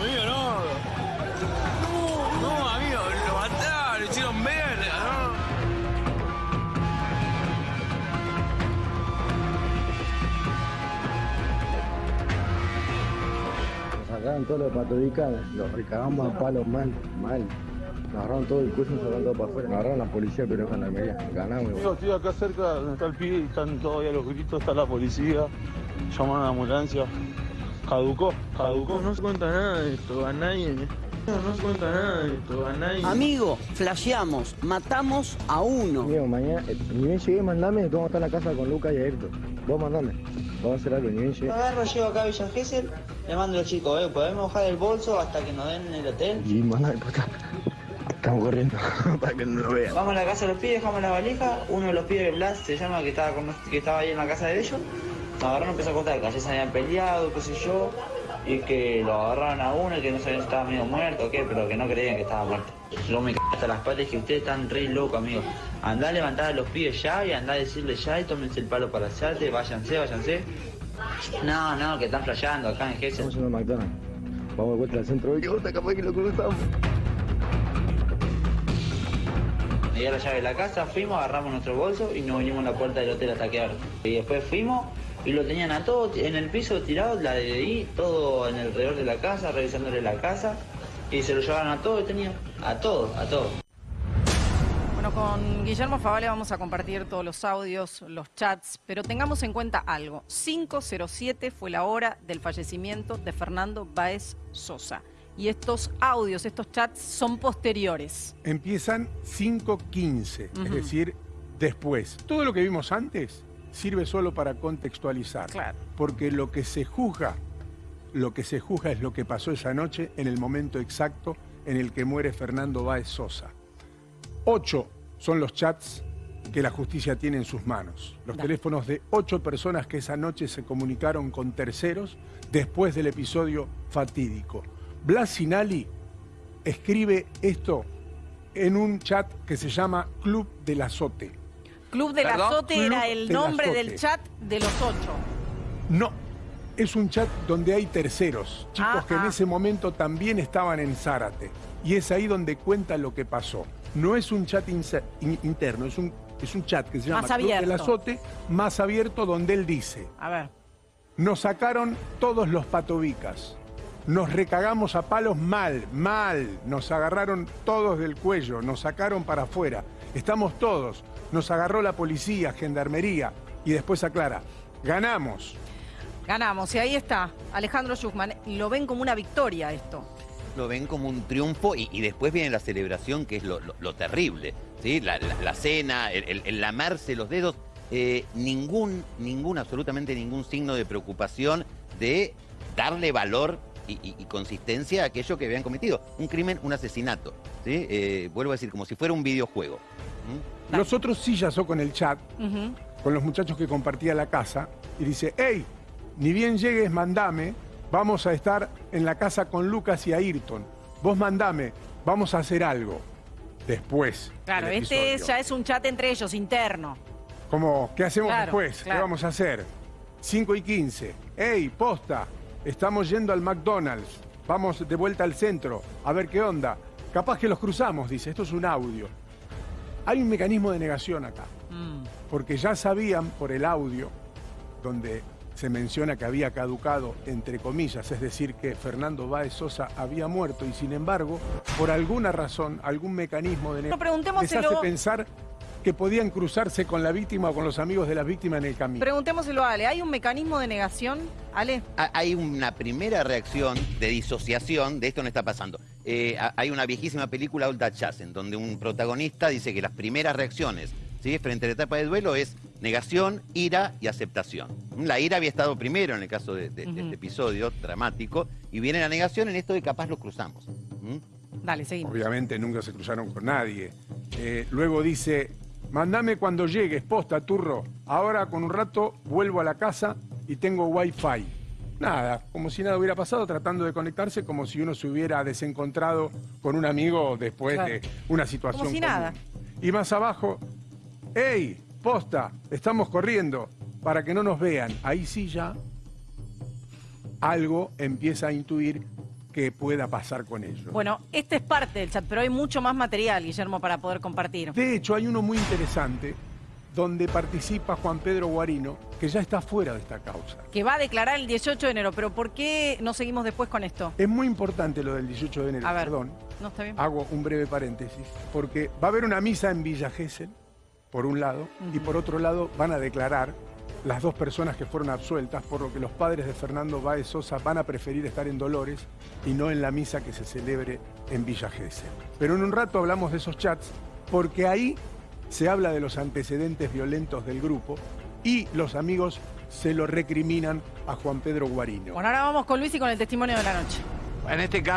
amigo, no. No, no, amigo, lo mataron, lo hicieron verga, ¿no? Nos sacaron todos los patobicas, los recagamos a palos mal, mal. Nos agarraron todo el cuello, nos sacaron todo para afuera. Nos agarraron la policía, pero con la media. Ganamos. Amigo, estoy acá cerca donde está el pibe y están todavía los gritos, está la policía, llaman a la ambulancia. Caducó, caducó. No se cuenta nada de esto, a nadie. No se cuenta nada de esto, a nadie. Amigo, flasheamos, matamos a uno. Amigo, mañana, eh, ni bien llegué, mandame, vamos a estar en la casa con Lucas y Ayrton. Vos mandame. Vamos a hacer algo, ni bien llegué. Agarro, llego acá a Villa Gesell, le mando a los chicos, eh, podemos bajar el bolso hasta que nos den el hotel. Y mandame, puta. Estamos corriendo para que no lo vean. Vamos a la casa de los pibes, dejamos la valija, uno de los pibes, Blas, se llama, que estaba, con- que estaba ahí en la casa de ellos, agarraron, empezó a contar que ayer se habían peleado, qué sé yo, y que lo agarraron a uno y que no sabían si estaba medio muerto o qué, pero que no creían que estaba muerto. Luego me cagué hasta las patas y dije, ustedes están re locos, amigo. Andá a levantar a los pibes ya y andá a decirle ya y tómense el palo para hacerte, váyanse, váyanse. No, no, que están flasheando acá en Gesell. Estamos yendo a McDonald's. Vamos de vuelta al centro. Qué puta, capaz que lo cruzamos. Me dio la llave de la casa, fuimos, agarramos nuestro bolso y nos vinimos a la puerta del hotel a taquear. Y después fuimos y lo tenían a todo en el piso tirado, la de ahí, todo en alrededor de la casa, revisándole la casa. Y se lo llevaron a todo, tenían a todo, a todo. Bueno, con Guillermo Favale vamos a compartir todos los audios, los chats, pero tengamos en cuenta algo. 507 fue la hora del fallecimiento de Fernando Baez Sosa. Y estos audios, estos chats son posteriores. Empiezan 5.15, Ujú. es decir, después. Todo lo que vimos antes sirve solo para contextualizar. Claro. Porque lo que se juzga, lo que se juzga es lo que pasó esa noche en el momento exacto en el que muere Fernando Báez Sosa. Ocho son los chats que la justicia tiene en sus manos. Los teléfonos de ocho personas que esa noche se comunicaron con terceros después del episodio fatídico. Blas Sinali escribe esto en un chat que se llama Club del Azote. Club del ¿Perdón? Azote Club era el del nombre Azote. del chat de los ocho. No, es un chat donde hay terceros, chicos que en ese momento también estaban en Zárate. Y es ahí donde cuenta lo que pasó. No es un chat in- interno, es un, es un chat que se llama Más Club del abierto. Azote, más abierto, donde él dice, A ver. nos sacaron todos los patobicas. Nos recagamos a palos mal, mal. Nos agarraron todos del cuello, nos sacaron para afuera. Estamos todos. Nos agarró la policía, gendarmería. Y después aclara, ganamos. Ganamos. Y ahí está. Alejandro Schuchman. Lo ven como una victoria esto. lo ven como un triunfo y, y después viene la celebración, que es lo, lo- lo terrible, ¿sí? La, la- la cena, el, el- el lamerse los dedos, eh, ningún, ningún, absolutamente ningún signo de preocupación de darle valor y, y- y consistencia a aquello que habían cometido. Un crimen, un asesinato, ¿sí? Eh, vuelvo a decir, como si fuera un videojuego. ¿Mm? Dale. Los otros sí ya son con el chat, con los muchachos que compartía la casa, y dice, hey, ni bien llegues, mandame, vamos a estar en la casa con Lucas y Ayrton. Vos mandame, vamos a hacer algo. Después. Claro, este ya es un chat entre ellos, interno. Como, ¿qué hacemos Claro, después? claro. ¿Qué vamos a hacer? 5 y 15. ¡Ey, posta! Estamos yendo al McDonald's. Vamos de vuelta al centro. A ver qué onda. Capaz que los cruzamos, dice. Esto es un audio. Hay un mecanismo de negación acá. Mm. Porque ya sabían por el audio, donde se menciona que había caducado, entre comillas, es decir, que Fernando Báez Sosa había muerto y sin embargo, por alguna razón, algún mecanismo de No, negación les hace pensar que podían cruzarse con la víctima o con los amigos de la víctima en el camino. preguntémoselo a Ale. ¿Hay un mecanismo de negación? Ale. Ha- Hay una primera reacción de disociación de esto no está pasando. Eh, ha- hay una viejísima película, Old Dutch Jazz, en donde un protagonista dice que las primeras reacciones ¿sí? frente a la etapa de duelo es negación, ira y aceptación. La ira había estado primero en el caso de, de- de Ujú. este episodio dramático y viene la negación en esto de capaz lo cruzamos. ¿Mm? Dale, seguimos. Obviamente nunca se cruzaron con nadie. Eh, luego dice, mandame cuando llegues, posta, turro. Ahora con un rato vuelvo a la casa y tengo wifi. Nada, como si nada hubiera pasado, tratando de conectarse como si uno se hubiera desencontrado con un amigo después Claro. de una situación Como si común. nada. Y más abajo, ¡Ey! Posta, estamos corriendo para que no nos vean. Ahí sí ya algo empieza a intuir que pueda pasar con ellos. Bueno, este es parte del chat, pero hay mucho más material, Guillermo, para poder compartir. De hecho, hay uno muy interesante donde participa Juan Pedro Guarino, que ya está fuera de esta causa. Que va a declarar el 18 de enero, pero ¿por qué no seguimos después con esto? Es muy importante lo del 18 de enero, A ver. perdón. ¿No está bien? Hago un breve paréntesis, porque va a haber una misa en Villa Gesell, por un lado, y por otro lado van a declarar las dos personas que fueron absueltas, por lo que los padres de Fernando Báez Sosa van a preferir estar en Dolores y no en la misa que se celebre en Villa Gesell. Pero en un rato hablamos de esos chats, porque ahí se habla de los antecedentes violentos del grupo y los amigos se lo recriminan a Juan Pedro Guarino. Bueno, ahora vamos con Luis y con el testimonio de la noche. En este caso...